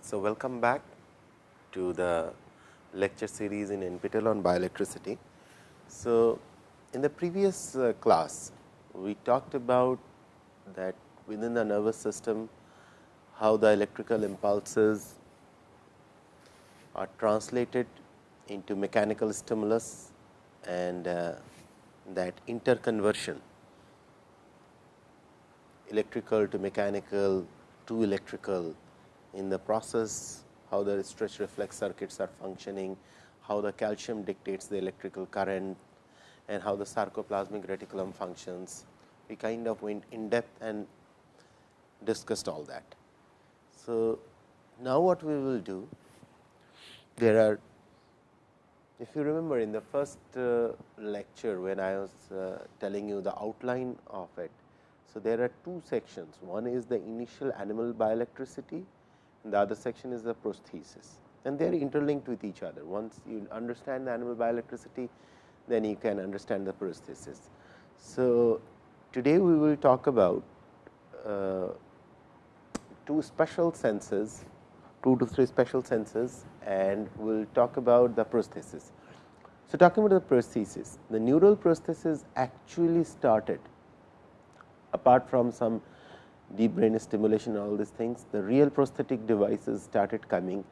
so, welcome back to the lecture series in NPTEL on bioelectricity. So, in the previous uh, class, we talked about that within the nervous system, how the electrical impulses are translated into mechanical stimulus and uh, that interconversion electrical to mechanical to electrical in the process how the stretch reflex circuits are functioning, how the calcium dictates the electrical current and how the sarcoplasmic reticulum functions. We kind of went in depth and discussed all that. So, now what we will do, there are if you remember in the first uh, lecture when I was uh, telling you the outline of it. So, there are two sections, one is the initial animal bioelectricity the other section is the prosthesis and they are interlinked with each other. Once you understand the animal bioelectricity, then you can understand the prosthesis. So, today we will talk about uh, two special senses, two to three special senses and we will talk about the prosthesis. So, talking about the prosthesis, the neural prosthesis actually started apart from some deep brain stimulation all these things, the real prosthetic devices started coming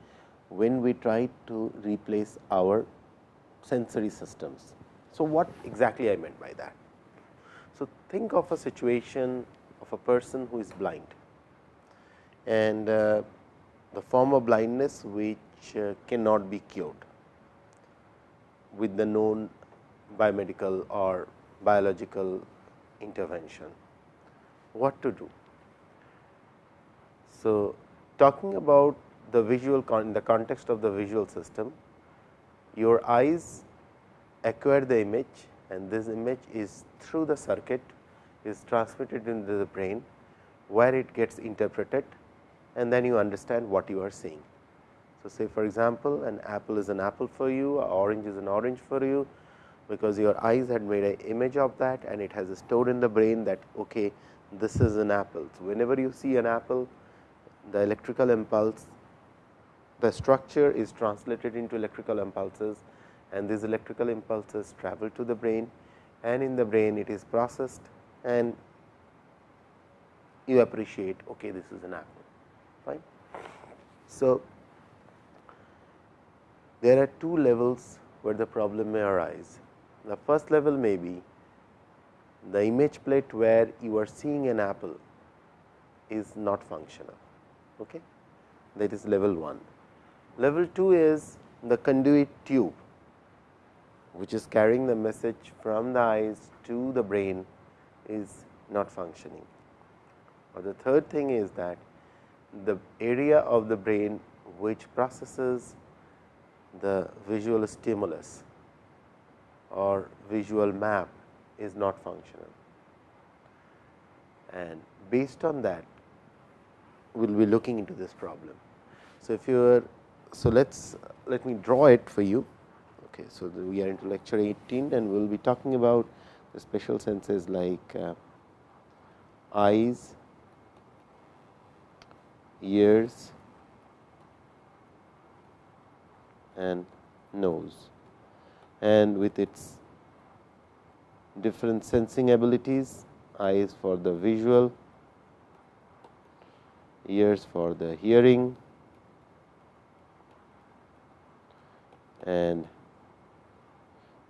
when we tried to replace our sensory systems. So, what exactly I meant by that? So, think of a situation of a person who is blind and uh, the form of blindness which uh, cannot be cured with the known biomedical or biological intervention. What to do? So, talking about the visual in the context of the visual system, your eyes acquire the image and this image is through the circuit is transmitted into the brain, where it gets interpreted and then you understand what you are seeing. So, say for example, an apple is an apple for you, orange is an orange for you, because your eyes had made an image of that and it has stored in the brain that okay, this is an apple. So, whenever you see an apple, the electrical impulse, the structure is translated into electrical impulses and these electrical impulses travel to the brain and in the brain it is processed and you appreciate okay, this is an apple fine. So, there are two levels where the problem may arise. The first level may be the image plate where you are seeing an apple is not functional okay. that is level 1. Level 2 is the conduit tube, which is carrying the message from the eyes to the brain is not functioning. Or the third thing is that the area of the brain which processes the visual stimulus or visual map is not functional. And based on that we will be looking into this problem. So, if you are so let us let me draw it for you. Okay, so, we are into lecture 18 and we will be talking about the special senses like uh, eyes, ears and nose and with its different sensing abilities eyes for the visual ears for the hearing and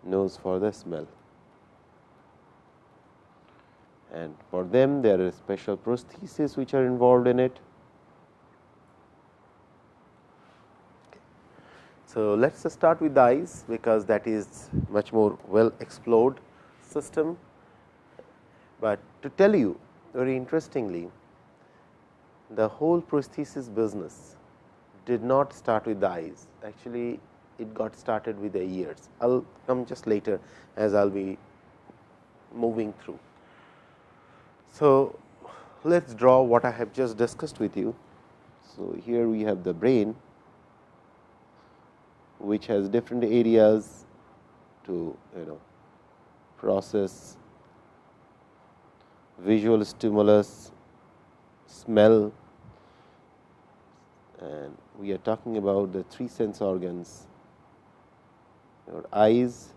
nose for the smell. And for them there are special prostheses which are involved in it. So, let us start with the eyes because that is much more well explored system, but to tell you very interestingly the whole prosthesis business did not start with the eyes. Actually, it got started with the ears. I will come just later as I will be moving through. So, let us draw what I have just discussed with you. So, here we have the brain which has different areas to you know process visual stimulus smell and we are talking about the three sense organs your eyes,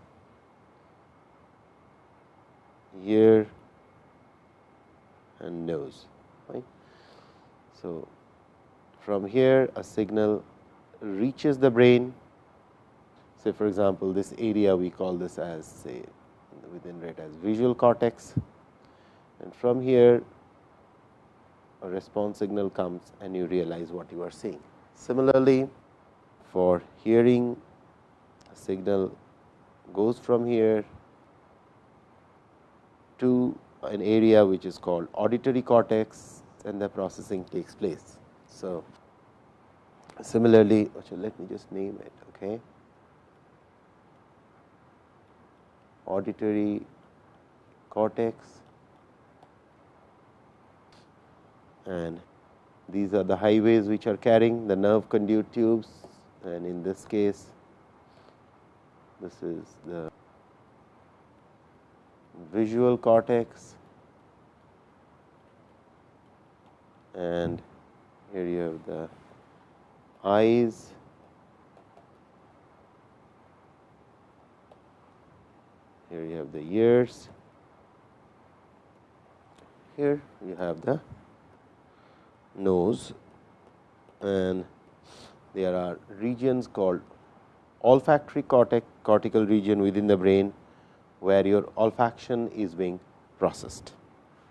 ear and nose. Right? So, from here a signal reaches the brain say for example, this area we call this as say within it as visual cortex and from here a response signal comes and you realize what you are seeing. Similarly, for hearing a signal goes from here to an area which is called auditory cortex and the processing takes place. So, similarly, let me just name it. Okay. Auditory cortex and these are the highways which are carrying the nerve conduit tubes. And in this case this is the visual cortex. And here you have the eyes. Here you have the ears. Here you have the nose and there are regions called olfactory cortex, cortical region within the brain, where your olfaction is being processed.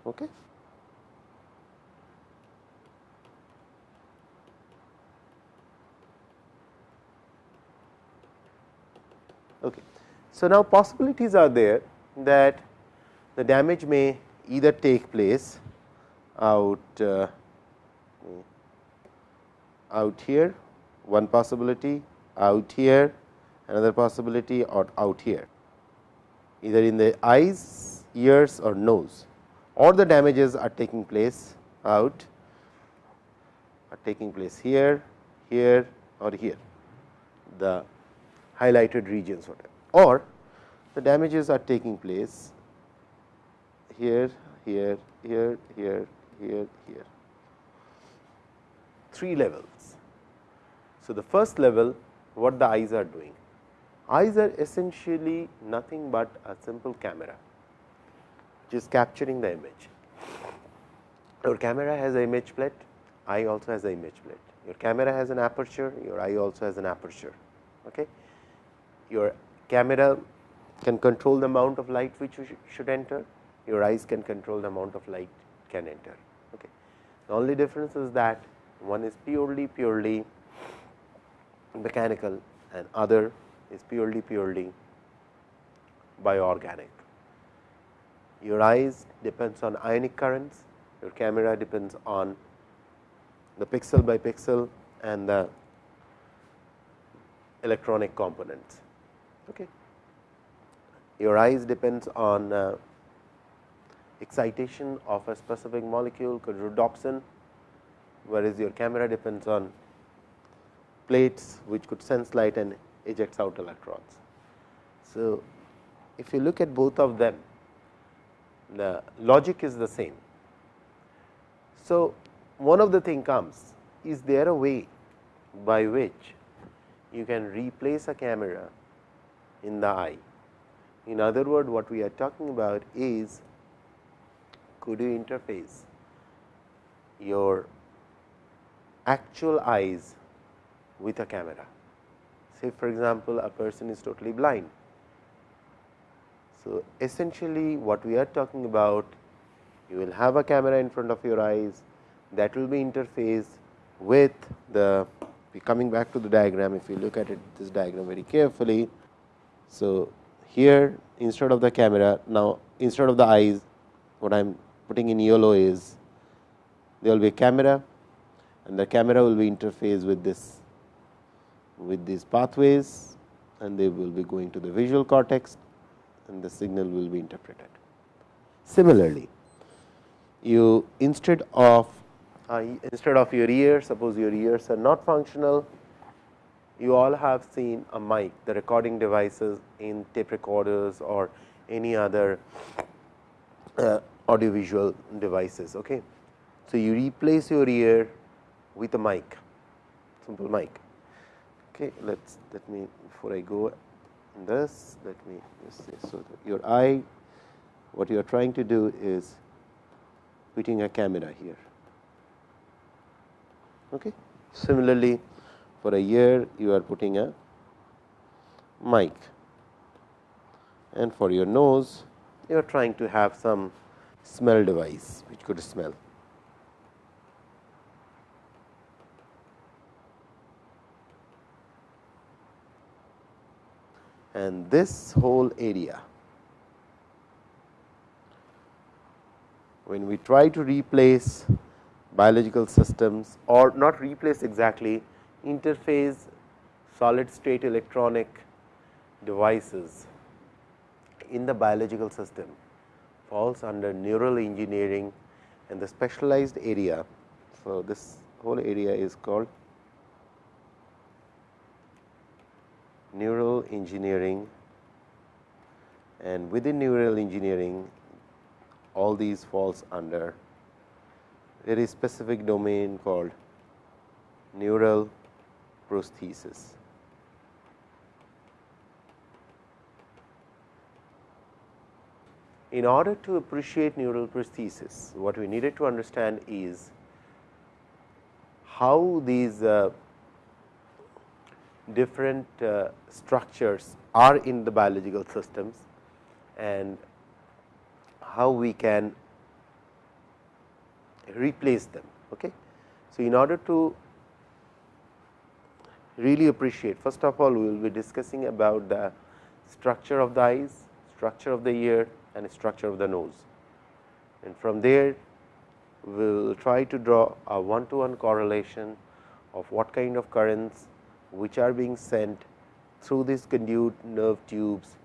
Okay. Okay. So, now possibilities are there that the damage may either take place out uh, out here one possibility out here another possibility or out here. Either in the eyes ears or nose. Or the damages are taking place out are taking place here here or here. The highlighted regions whatever. Or the damages are taking place here here here here here here three levels. So, the first level what the eyes are doing? Eyes are essentially nothing but a simple camera which is capturing the image. Your camera has an image plate, eye also has an image plate. Your camera has an aperture, your eye also has an aperture. Okay? Your camera can control the amount of light which sh should enter, your eyes can control the amount of light can enter. Okay. The only difference is that one is purely purely mechanical and other is purely purely bioorganic. Your eyes depends on ionic currents, your camera depends on the pixel by pixel and the electronic components. Okay. Your eyes depends on uh, excitation of a specific molecule called rhodopsin whereas your camera depends on plates which could sense light and ejects out electrons. So, if you look at both of them the logic is the same. So, one of the thing comes is there a way by which you can replace a camera in the eye. In other words, what we are talking about is could you interface your actual eyes with a camera. Say for example, a person is totally blind. So, essentially what we are talking about you will have a camera in front of your eyes that will be interfaced with the coming back to the diagram if you look at it this diagram very carefully. So, here instead of the camera now instead of the eyes what I am putting in yellow is there will be a camera and the camera will be interfaced with this with these pathways and they will be going to the visual cortex and the signal will be interpreted. Similarly, you instead of uh, instead of your ears, suppose your ears are not functional, you all have seen a mic, the recording devices in tape recorders or any other uh, audiovisual devices. Okay. So, you replace your ear with a mic simple mic. Okay, let's let me before I go in this let me just say so your eye what you are trying to do is putting a camera here. Okay. Similarly, for a year you are putting a mic and for your nose you are trying to have some smell device which could smell. And this whole area when we try to replace biological systems or not replace exactly interface solid state electronic devices in the biological system falls under neural engineering and the specialized area. So, this whole area is called neural engineering and within neural engineering all these falls under very specific domain called neural prosthesis. In order to appreciate neural prosthesis, what we needed to understand is how these uh, different uh, structures are in the biological systems and how we can replace them. Okay. So, in order to really appreciate first of all we will be discussing about the structure of the eyes, structure of the ear and structure of the nose. And from there we will try to draw a one to one correlation of what kind of currents which are being sent through these conduit nerve tubes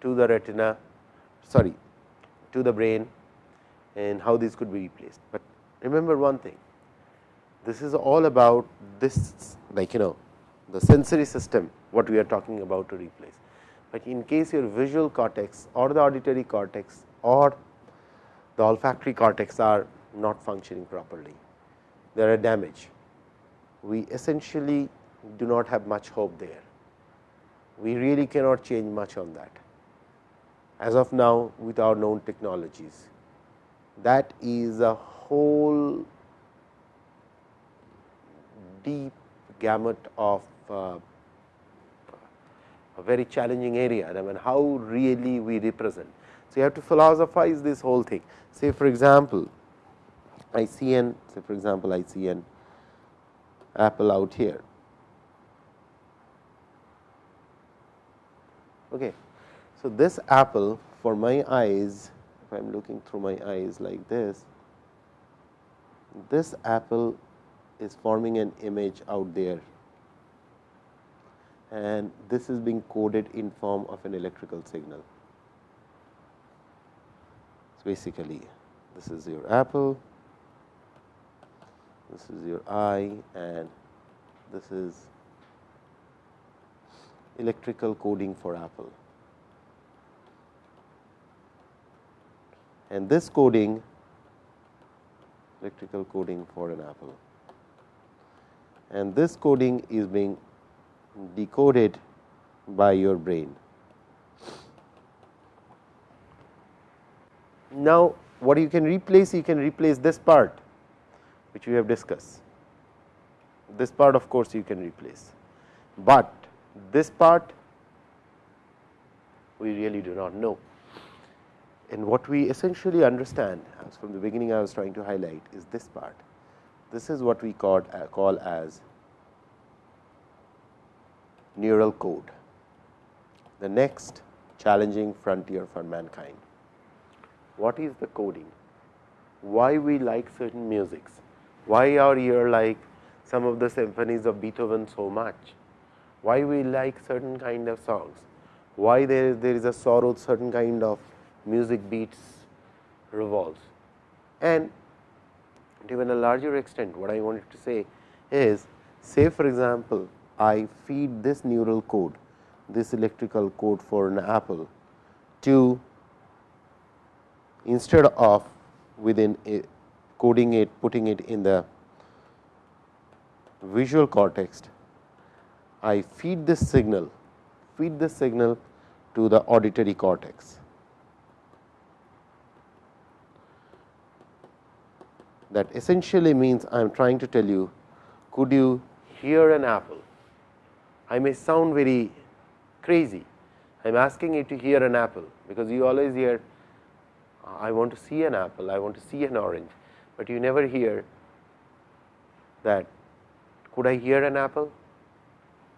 to the retina sorry to the brain and how these could be replaced. But remember one thing this is all about this like you know the sensory system what we are talking about to replace. But in case your visual cortex or the auditory cortex or the olfactory cortex are not functioning properly, there are damage. We essentially do not have much hope there. We really cannot change much on that as of now with our known technologies. That is a whole deep gamut of uh, a very challenging area. I mean, how really we represent. So, you have to philosophize this whole thing. Say for example, I see an say for example, I see an apple out here. Okay. So, this apple for my eyes, if I am looking through my eyes like this, this apple is forming an image out there and this is being coded in form of an electrical signal. So, basically this is your apple, this is your eye and this is electrical coding for apple. And this coding electrical coding for an apple and this coding is being decoded by your brain. Now, what you can replace? You can replace this part which we have discussed. This part of course, you can replace, but this part we really do not know. And what we essentially understand as from the beginning I was trying to highlight is this part. This is what we call, uh, call as neural code, the next challenging frontier for mankind. What is the coding? Why we like certain musics? Why our ear like some of the symphonies of Beethoven so much? Why we like certain kind of songs? Why there, there is a sorrow certain kind of music beats revolves? And to even a larger extent what I wanted to say is say for example, I feed this neural code, this electrical code for an apple to instead of within a coding it, putting it in the visual cortex, I feed this signal, feed this signal to the auditory cortex. That essentially means I am trying to tell you, could you hear an apple? I may sound very crazy. I am asking you to hear an apple, because you always hear I want to see an apple, I want to see an orange, but you never hear that could I hear an apple?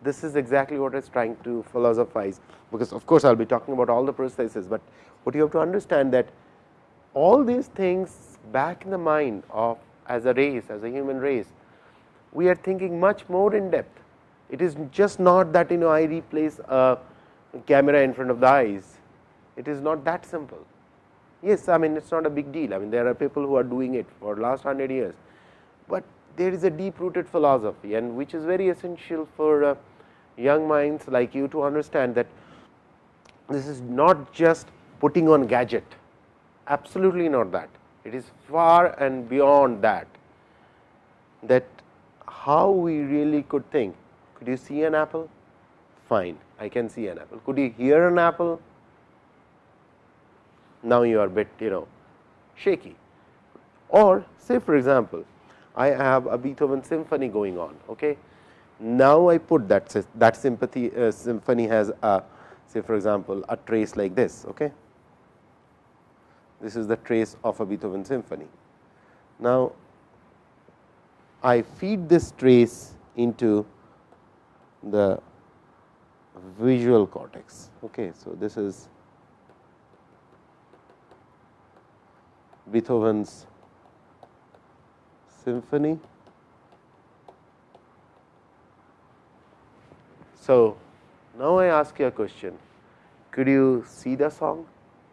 This is exactly what what is trying to philosophize, because of course, I will be talking about all the processes, but what you have to understand that all these things back in the mind of as a race, as a human race, we are thinking much more in depth. It is just not that you know I replace a camera in front of the eyes, it is not that simple. Yes, I mean it is not a big deal, I mean there are people who are doing it for last 100 years, but there is a deep rooted philosophy and which is very essential for uh, young minds like you to understand that this is not just putting on gadget, absolutely not that. It is far and beyond that, that how we really could think. Could you see an apple? Fine, I can see an apple. Could you hear an apple? Now you are bit you know shaky. Or say for example, I have a Beethoven symphony going on. Okay. Now, I put that that sympathy uh, symphony has a say for example, a trace like this. Okay. This is the trace of a Beethoven symphony. Now, I feed this trace into the visual cortex. Okay. So, this is Beethoven's symphony. So, now I ask you a question, could you see the song?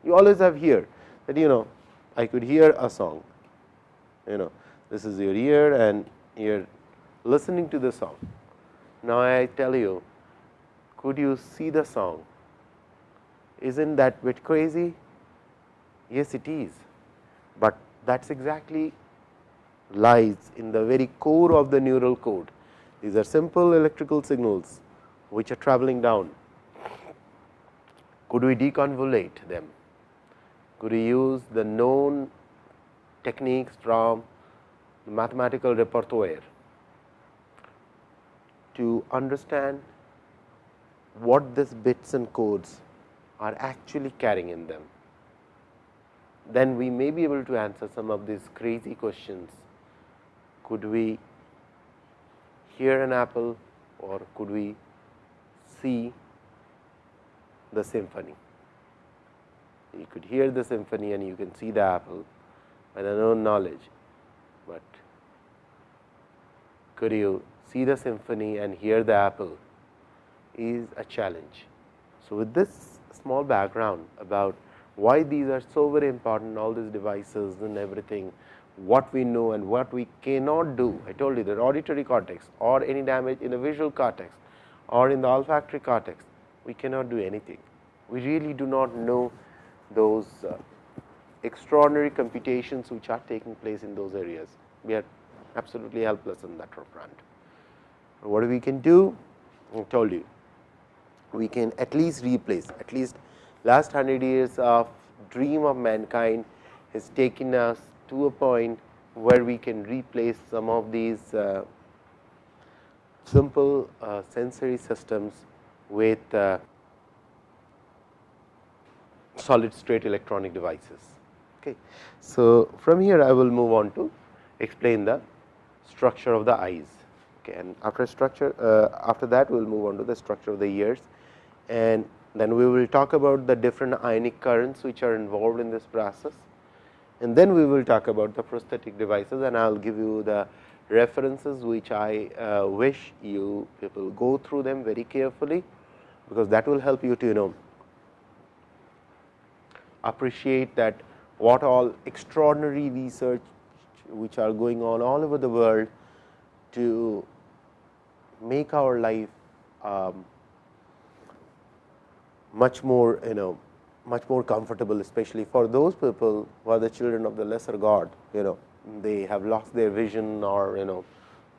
You always have here that you know I could hear a song, you know this is your ear and you are listening to the song. Now, I tell you could you see the song? Isn't that bit crazy? Yes, it is, but that is exactly lies in the very core of the neural code. These are simple electrical signals which are traveling down. Could we deconvolute them? Could we use the known techniques from the mathematical repertoire to understand what these bits and codes are actually carrying in them. Then we may be able to answer some of these crazy questions could we hear an apple or could we see the symphony. You could hear the symphony and you can see the apple by the known knowledge, but could you see the symphony and hear the apple is a challenge. So, with this small background about why these are so very important all these devices and everything what we know and what we cannot do. I told you that auditory cortex or any damage in the visual cortex or in the olfactory cortex, we cannot do anything. We really do not know those uh, extraordinary computations which are taking place in those areas. We are absolutely helpless in that front. What we can do? I told you, we can at least replace at least last 100 years of dream of mankind has taken us to a point where we can replace some of these uh, simple uh, sensory systems with uh, solid state electronic devices. Okay. So, from here I will move on to explain the structure of the eyes okay. and after structure uh, after that we will move on to the structure of the ears and then we will talk about the different ionic currents which are involved in this process. And then we will talk about the prosthetic devices and I will give you the references which I uh, wish you people go through them very carefully, because that will help you to you know appreciate that what all extraordinary research which are going on all over the world to make our life um, much more you know much more comfortable especially for those people who are the children of the lesser god you know they have lost their vision or you know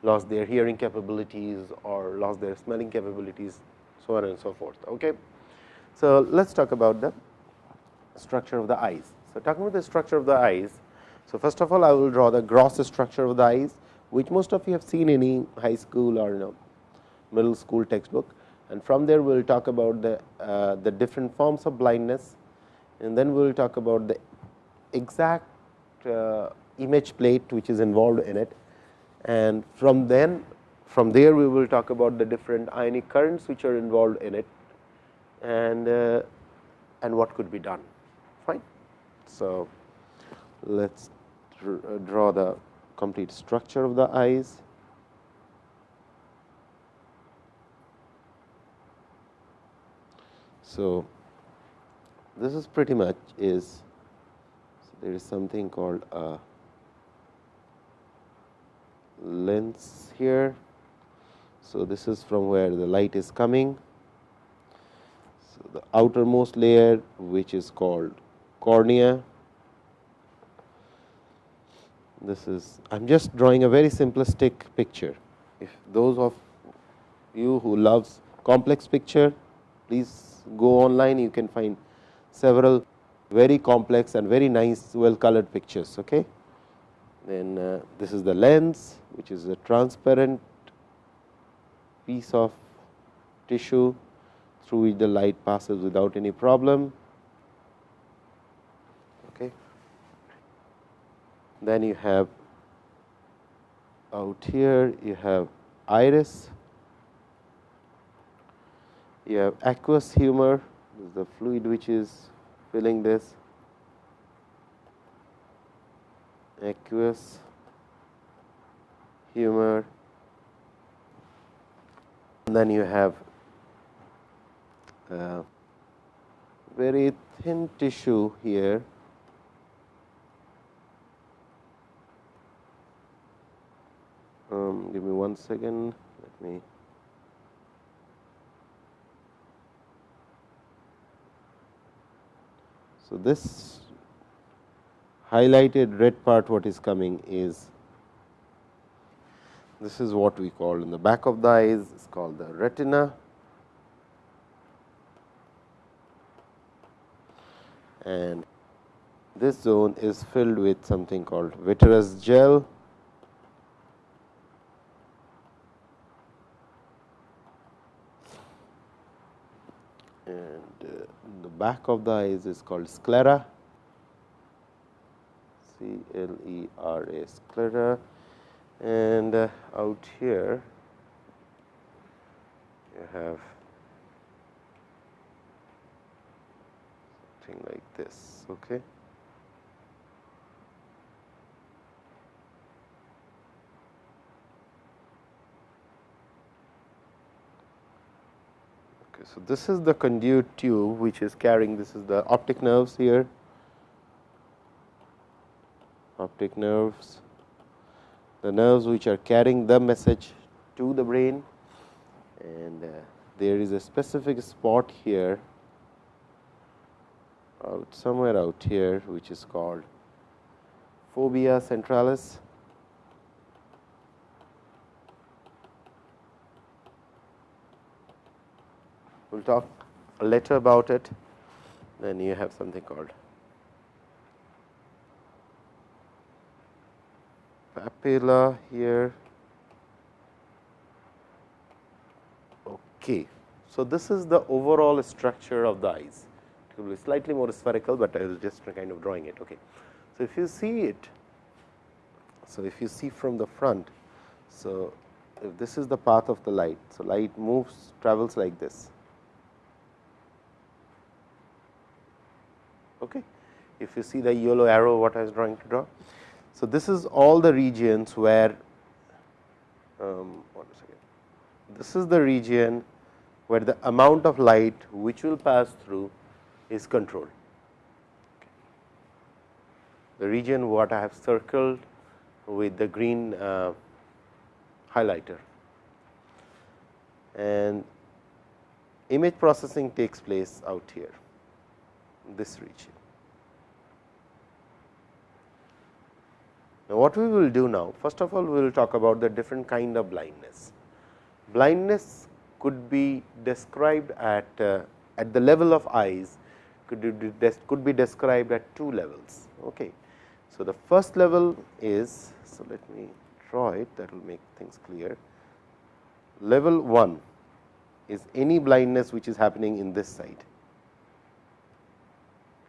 lost their hearing capabilities or lost their smelling capabilities, so on and so forth. Okay. So, let us talk about the structure of the eyes. So, talking about the structure of the eyes. So, first of all I will draw the gross structure of the eyes, which most of you have seen in any high school or you know middle school textbook and from there we will talk about the, uh, the different forms of blindness and then we will talk about the exact uh, image plate which is involved in it and from then from there we will talk about the different ionic currents which are involved in it and uh, and what could be done fine. So, let us draw the complete structure of the eyes. So, this is pretty much is so there is something called a lens here. So, this is from where the light is coming. So, the outermost layer which is called cornea. This is I am just drawing a very simplistic picture. If those of you who loves complex picture, please go online you can find several very complex and very nice well colored pictures. Okay. Then uh, this is the lens which is a transparent piece of tissue through which the light passes without any problem. Okay. Then you have out here you have iris you have aqueous humor this is the fluid which is filling this. Aqueous humor. And then you have uh, very thin tissue here. Um, give me one second. Let me So, this highlighted red part what is coming is this is what we call in the back of the eyes is called the retina. And this zone is filled with something called vitreous gel back of the eyes is called sclera, C L E R A sclera and uh, out here you have something like this. Okay. So, this is the conduit tube which is carrying this is the optic nerves here, optic nerves, the nerves which are carrying the message to the brain. And uh, there is a specific spot here out somewhere out here which is called fovea centralis we will talk later about it. Then you have something called papilla here. Okay. So, this is the overall structure of the eyes. It will be slightly more spherical, but I will just kind of drawing it. Okay. So, if you see it, so if you see from the front, so if this is the path of the light, so light moves travels like this. Okay. If you see the yellow arrow what I was trying to draw. So, this is all the regions where um. This is the region where the amount of light which will pass through is controlled. Okay. The region what I have circled with the green uh, highlighter and image processing takes place out here this region. Now, what we will do now first of all we will talk about the different kind of blindness. Blindness could be described at uh, at the level of eyes could be, could be described at two levels. Okay. So, the first level is so let me draw it that will make things clear. Level 1 is any blindness which is happening in this side.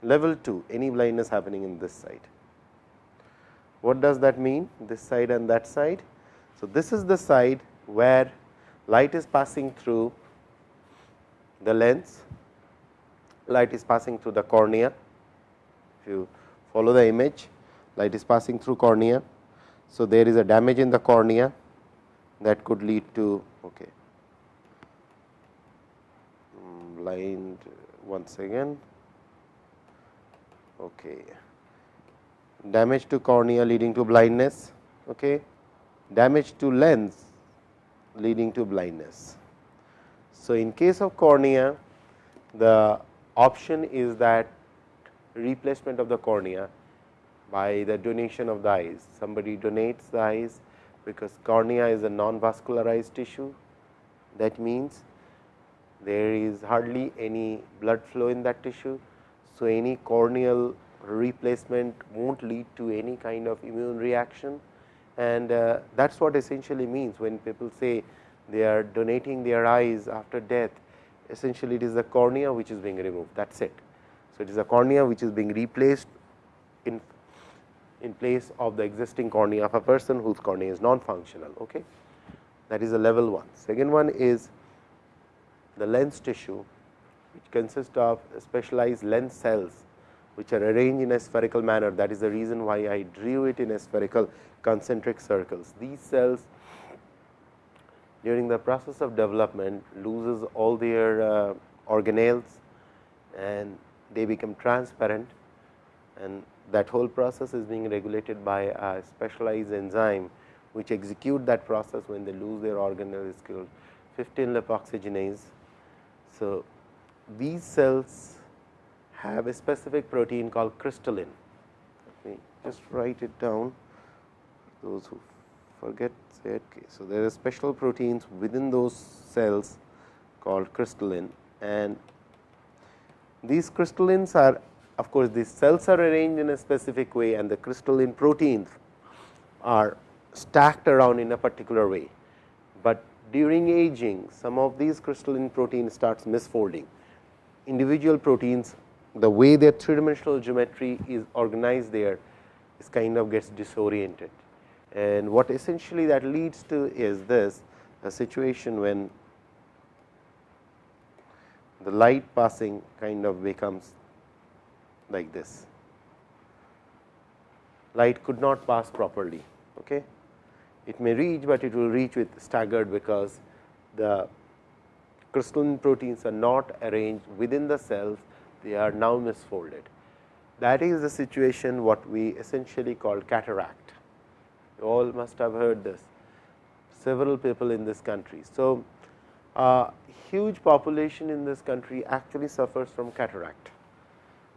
Level 2 any blindness happening in this side. What does that mean this side and that side? So, this is the side where light is passing through the lens, light is passing through the cornea. If you follow the image, light is passing through cornea. So, there is a damage in the cornea that could lead to okay. Mm, blind once again. Okay. Damage to cornea leading to blindness, okay. damage to lens leading to blindness. So, in case of cornea, the option is that replacement of the cornea by the donation of the eyes. Somebody donates the eyes because cornea is a non-vascularized tissue. That means, there is hardly any blood flow in that tissue. So, any corneal replacement not lead to any kind of immune reaction and uh, that is what essentially means when people say they are donating their eyes after death essentially it is the cornea which is being removed that is it. So, it is a cornea which is being replaced in in place of the existing cornea of a person whose cornea is non-functional. Okay. That is the level 1. Second one is the lens tissue which consists of specialized lens cells which are arranged in a spherical manner. That is the reason why I drew it in a spherical concentric circles. These cells during the process of development loses all their uh, organelles and they become transparent and that whole process is being regulated by a specialized enzyme which execute that process when they lose their organelle is called 15 lipoxygenase. So, these cells have a specific protein called crystallin. Let me just write it down those who forget. Okay. So, there are special proteins within those cells called crystallin and these crystallins are of course, these cells are arranged in a specific way and the crystalline proteins are stacked around in a particular way, but during aging some of these crystalline proteins starts misfolding. Individual proteins the way their three dimensional geometry is organized there is kind of gets disoriented. And what essentially that leads to is this a situation when the light passing kind of becomes like this. Light could not pass properly. Okay. It may reach, but it will reach with staggered because the crystalline proteins are not arranged within the cells, they are now misfolded. That is the situation what we essentially call cataract. You all must have heard this, several people in this country. So, a huge population in this country actually suffers from cataract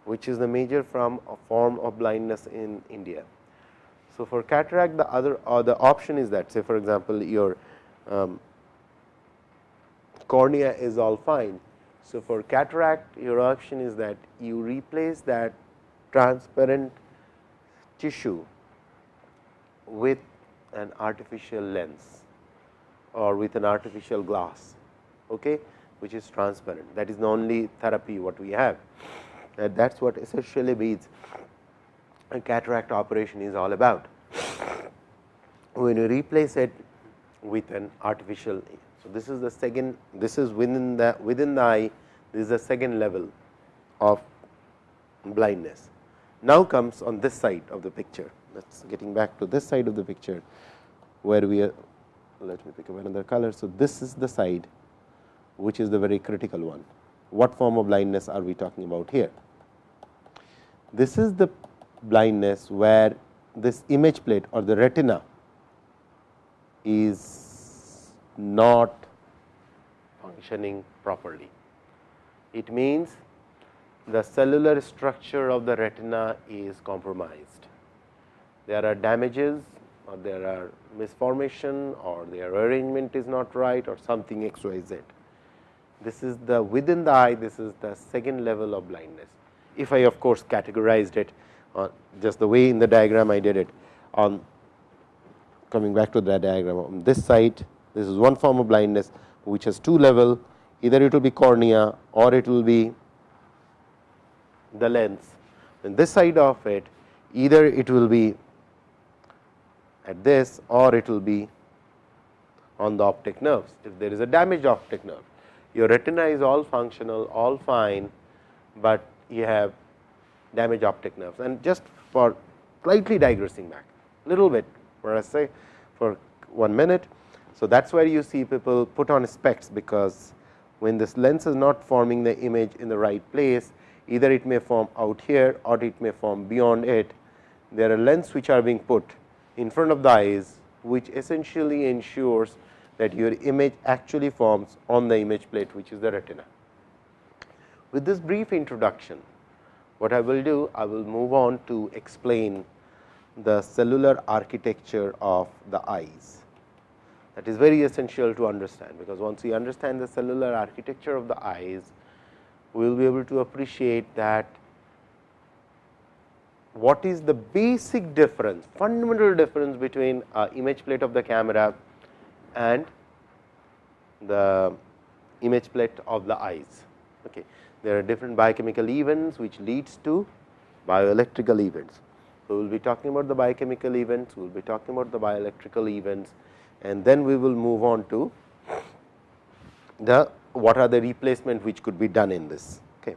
which is the major from a form of blindness in India. So, for cataract the other the option is that say for example, your um, cornea is all fine. So, for cataract your option is that you replace that transparent tissue with an artificial lens or with an artificial glass okay, which is transparent that is the only therapy what we have that that is what essentially means a cataract operation is all about. When you replace it with an artificial, so this is the second, this is within the within the eye, this is the second level of blindness. Now comes on this side of the picture. Let's getting back to this side of the picture, where we are. Let me pick up another color. So this is the side, which is the very critical one. What form of blindness are we talking about here? This is the blindness where this image plate or the retina is not functioning properly. It means the cellular structure of the retina is compromised. there are damages or there are misformation or their arrangement is not right or something x y z. This is the within the eye this is the second level of blindness. If I of course, categorized it on just the way in the diagram I did it on coming back to the diagram on this side this is one form of blindness which has two level either it will be cornea or it will be the lens. In this side of it either it will be at this or it will be on the optic nerves. If there is a damaged optic nerve, your retina is all functional, all fine, but you have damaged optic nerves. And just for slightly digressing back, little bit for I say for one minute. So, that is where you see people put on specs, because when this lens is not forming the image in the right place, either it may form out here or it may form beyond it. There are lenses which are being put in front of the eyes, which essentially ensures that your image actually forms on the image plate, which is the retina. With this brief introduction, what I will do, I will move on to explain the cellular architecture of the eyes. That is very essential to understand, because once we understand the cellular architecture of the eyes, we will be able to appreciate that what is the basic difference, fundamental difference between image plate of the camera and the image plate of the eyes. Okay. There are different biochemical events, which leads to bioelectrical events. So, we will be talking about the biochemical events, we will be talking about the bioelectrical events and then we will move on to the what are the replacement which could be done in this. Okay.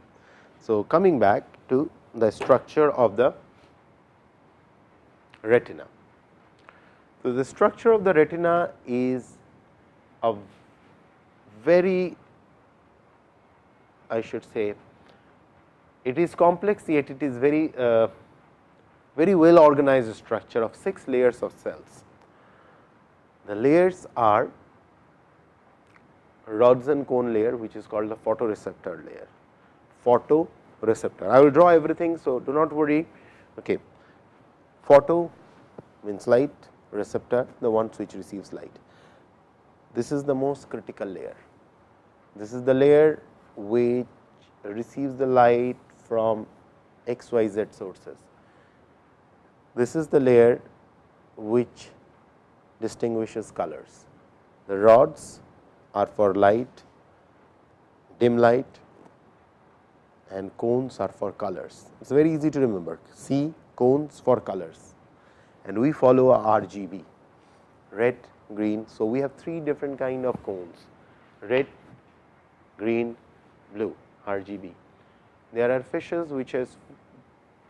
So, coming back to the structure of the retina. So, the structure of the retina is a very I should say it is complex yet it is very uh, very well organized structure of 6 layers of cells. The layers are rods and cone layer which is called the photoreceptor layer, photoreceptor. I will draw everything. So, do not worry. Okay. Photo means light, receptor the ones which receives light. This is the most critical layer. This is the layer which receives the light from x, y, z sources. This is the layer which distinguishes colors. The rods are for light, dim light and cones are for colors. It is very easy to remember C cones for colors and we follow a RGB red, green. So, we have three different kind of cones red, green, blue RGB. There are fishes which has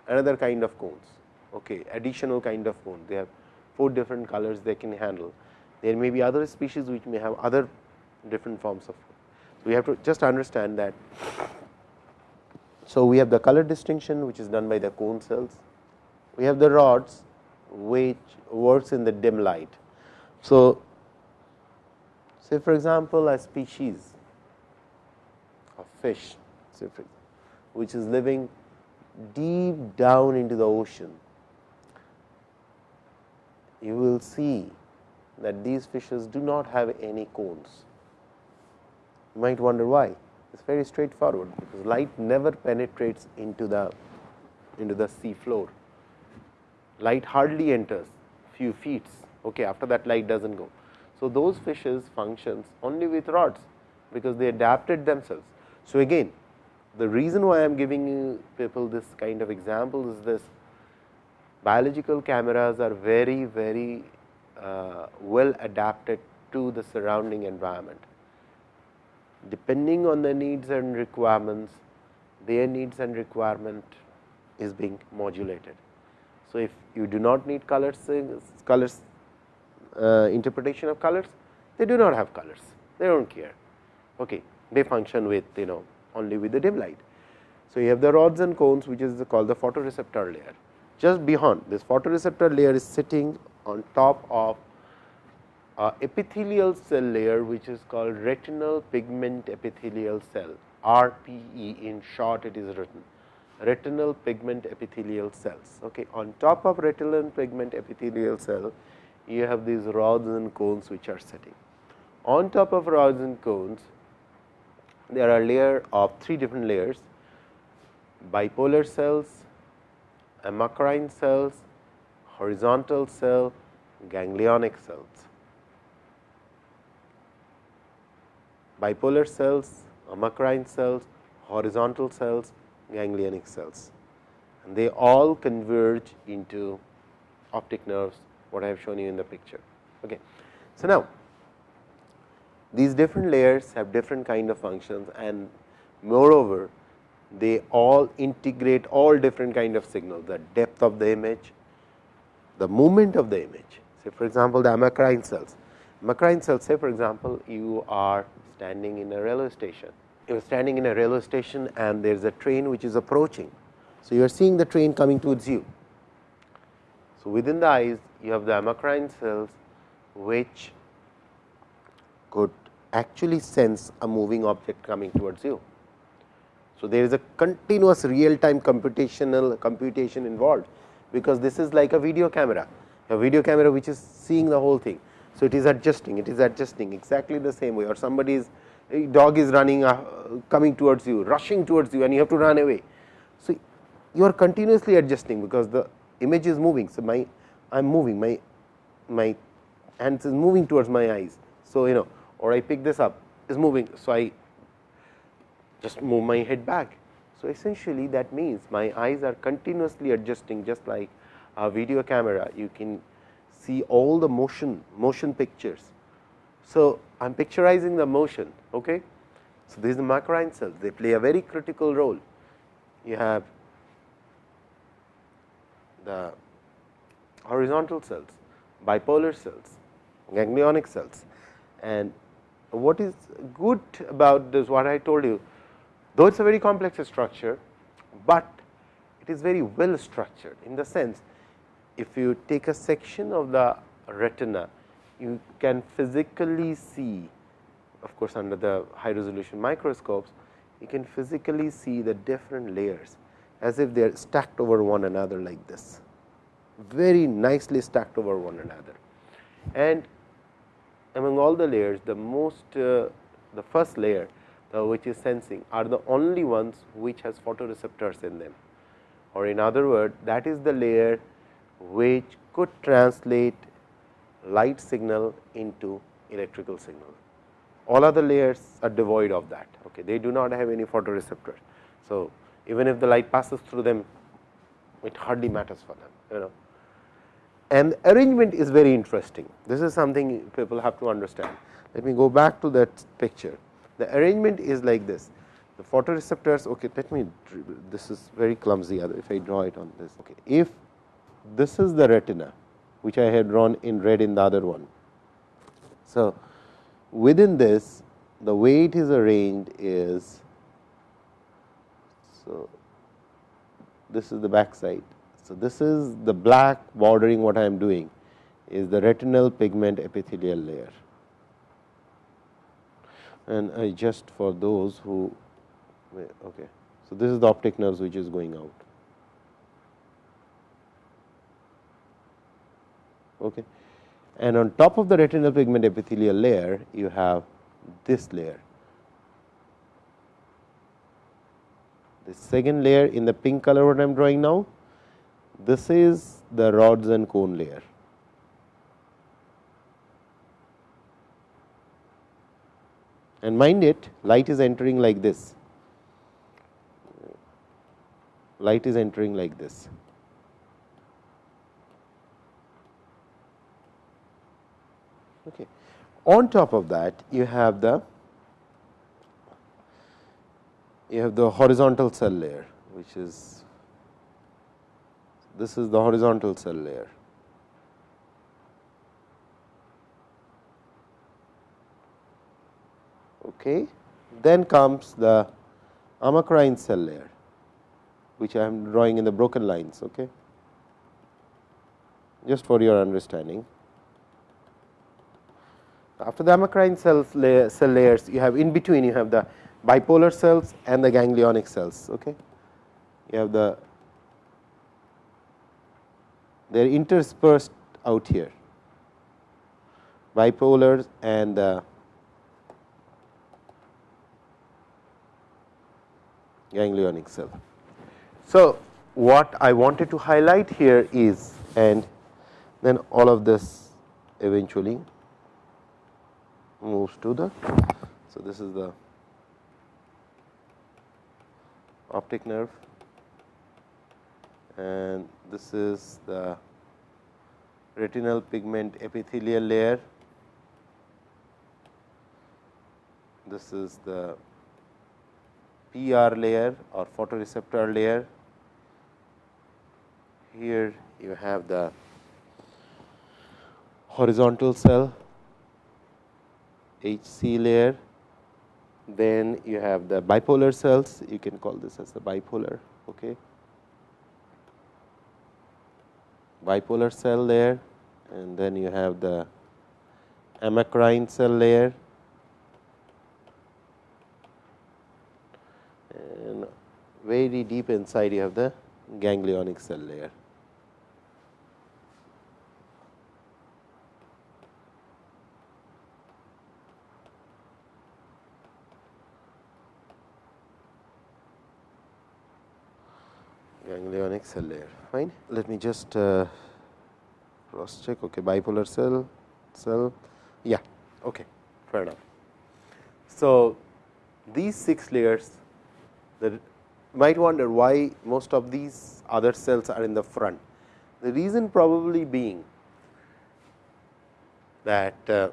another kind of cones, okay, additional kind of cone. They have four different colors they can handle. There may be other species which may have other different forms of. food. So, we have to just understand that. So, we have the color distinction which is done by the cone cells. We have the rods which works in the dim light. So, say for example, a species of fish say for, which is living deep down into the ocean, you will see that these fishes do not have any cones. You might wonder why. It is very straightforward, because light never penetrates into the into the sea floor. Light hardly enters few feet. Okay, after that light does not go. So, those fishes functions only with rods, because they adapted themselves. So, again the reason why I am giving you people this kind of example is this biological cameras are very very uh, well adapted to the surrounding environment depending on the needs and requirements, their needs and requirement is being modulated. So, if you do not need colors, colors uh, interpretation of colors, they do not have colors, they do not care. Okay. They function with you know only with the dim light. So, you have the rods and cones which is called the photoreceptor layer. Just beyond this photoreceptor layer is sitting on top of uh, epithelial cell layer which is called retinal pigment epithelial cell RPE in short it is written retinal pigment epithelial cells. Okay. On top of retinal pigment epithelial cell, you have these rods and cones which are sitting. On top of rods and cones, there are layer of three different layers bipolar cells, amacrine cells, horizontal cell, ganglionic cells. Bipolar cells, amacrine cells, horizontal cells, ganglionic cells and they all converge into optic nerves what I have shown you in the picture. Okay. So, now these different layers have different kind of functions and moreover they all integrate all different kind of signals the depth of the image, the movement of the image. Say for example, the amacrine cells. Amacrine cells say for example, you are standing in a railway station. You are standing in a railway station and there is a train which is approaching. So, you are seeing the train coming towards you. So, within the eyes you have the amacrine cells which could actually sense a moving object coming towards you. So, there is a continuous real time computational computation involved, because this is like a video camera, a video camera which is seeing the whole thing. So, it is adjusting, it is adjusting exactly the same way or somebody is dog is running uh, coming towards you, rushing towards you and you have to run away. So, you are continuously adjusting, because the image is moving. So, my I am moving my my hands is moving towards my eyes. So, you know or I pick this up is moving. So, I just move my head back. So, essentially that means my eyes are continuously adjusting just like a video camera you can see all the motion motion pictures. So, I am picturizing the motion. Okay. So, this is the amacrine cells they play a very critical role. You have the horizontal cells, bipolar cells, ganglionic cells and what is good about this what I told you though it is a very complex structure, but it is very well structured in the sense if you take a section of the retina you can physically see of course, under the high resolution microscopes you can physically see the different layers as if they are stacked over one another like this very nicely stacked over one another. And among all the layers the most uh, the first layer Uh, which is sensing are the only ones which has photoreceptors in them or in other words that is the layer which could translate light signal into electrical signal. All other layers are devoid of that. Okay. They do not have any photoreceptors. So, even if the light passes through them, it hardly matters for them. You know. And arrangement is very interesting. This is something people have to understand. Let me go back to that picture. The arrangement is like this. The photoreceptors, okay, let me, this is very clumsy if I draw it on this. Okay. If this is the retina, which I had drawn in red in the other one. So, within this, the way it is arranged is, so this is the back side. So, this is the black bordering what I am doing is the retinal pigment epithelial layer and I just for those who okay. So, this is the optic nerves which is going out. Okay. And on top of the retinal pigment epithelial layer, you have this layer. The second layer in the pink color what I am drawing now, this is the rods and cone layer. And mind it light is entering like this. Light is entering like this. Okay. On top of that you have the you have the horizontal cell layer which is this is the horizontal cell layer Okay. Then comes the amacrine cell layer, which I am drawing in the broken lines. Okay. Just for your understanding. After the amacrine cells layer, cell layers, you have in between you have the bipolar cells and the ganglionic cells. Okay. you have the they are interspersed out here bipolars and the ganglionic cell. So, what I wanted to highlight here is and then all of this eventually moves to the. So, this is the optic nerve and this is the retinal pigment epithelial layer. This is the PR layer or photoreceptor layer. Here you have the horizontal cell HC layer. Then you have the bipolar cells, you can call this as the bipolar. Okay. Bipolar cell layer and then you have the amacrine cell layer and very deep inside you have the ganglionic cell layer. ganglionic cell layer fine. Let me just uh, cross check okay bipolar cell cell yeah okay fair enough. So, these 6 layers that might wonder why most of these other cells are in the front. The reason probably being that uh,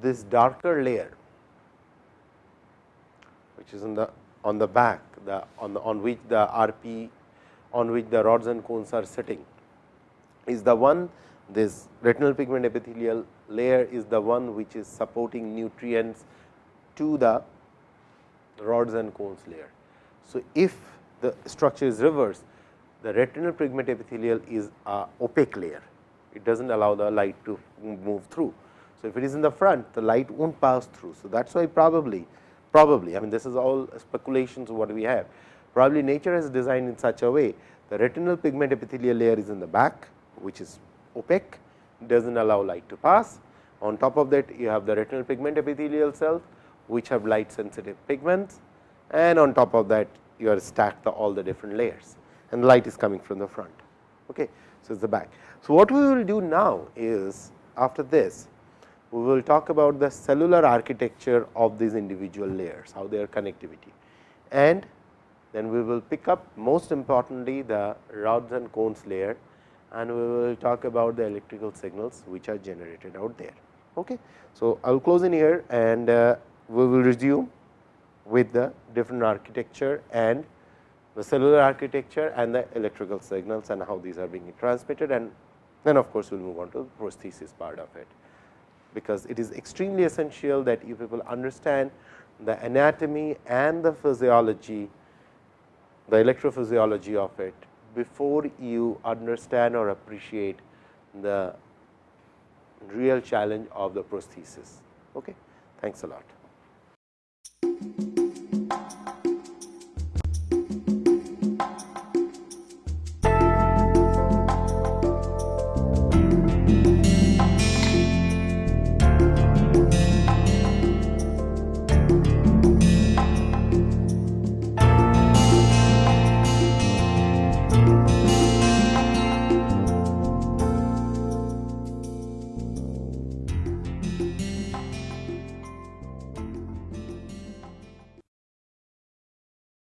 this darker layer which is in the on the back the on the on which the RP on which the rods and cones are sitting is the one this retinal pigment epithelial layer is the one which is supporting nutrients to the rods and cones layer. So, if the structure is reversed the retinal pigment epithelial is a opaque layer it does not allow the light to move through. So, if it is in the front the light will not pass through. So, that is why probably probably I mean this is all speculations what we have probably nature has designed in such a way the retinal pigment epithelial layer is in the back which is opaque does not allow light to pass. On top of that you have the retinal pigment epithelial cells which have light sensitive pigments and on top of that you are stacked the, all the different layers and light is coming from the front. Okay. So, it is the back. So, what we will do now is after this we will talk about the cellular architecture of these individual layers, how their connectivity and then we will pick up most importantly the rods and cones layer and we will talk about the electrical signals which are generated out there. Okay. So, I will close in here and uh, we will resume with the different architecture and the cellular architecture and the electrical signals and how these are being transmitted and then of course, we will move on to the prosthesis part of it because it is extremely essential that you people understand the anatomy and the physiology, the electrophysiology of it before you understand or appreciate the real challenge of the prosthesis. Okay. Thanks a lot.